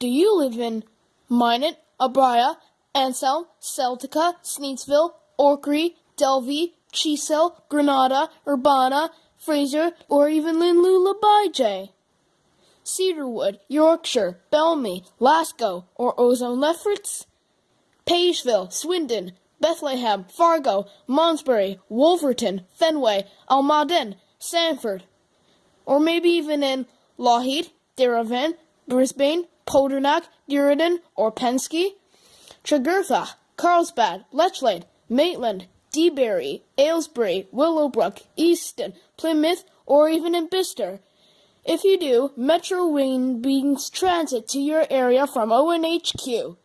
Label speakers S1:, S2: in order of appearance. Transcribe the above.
S1: Do you live in Minot, Abria, Ansel, Celtica, Sneedsville, Orkney, Delvey, Chisel, Granada, Urbana, Fraser, or even Linlula Cedarwood, Yorkshire, Belmy, Glasgow, or Ozone Lefferts? Pageville, Swindon, Bethlehem, Fargo, Malmesbury, Wolverton, Fenway, Almaden, Sanford, or maybe even in Lougheed, Darebin, Brisbane, Podernach, Duridan, or Pensky, Tregurtha, Carlsbad, Lechlade, Maitland, Debarry, Aylesbury, Willowbrook, Easton, Plymouth, or even in Bicester. If you do, Metro Wing brings transit to your area from ONHQ.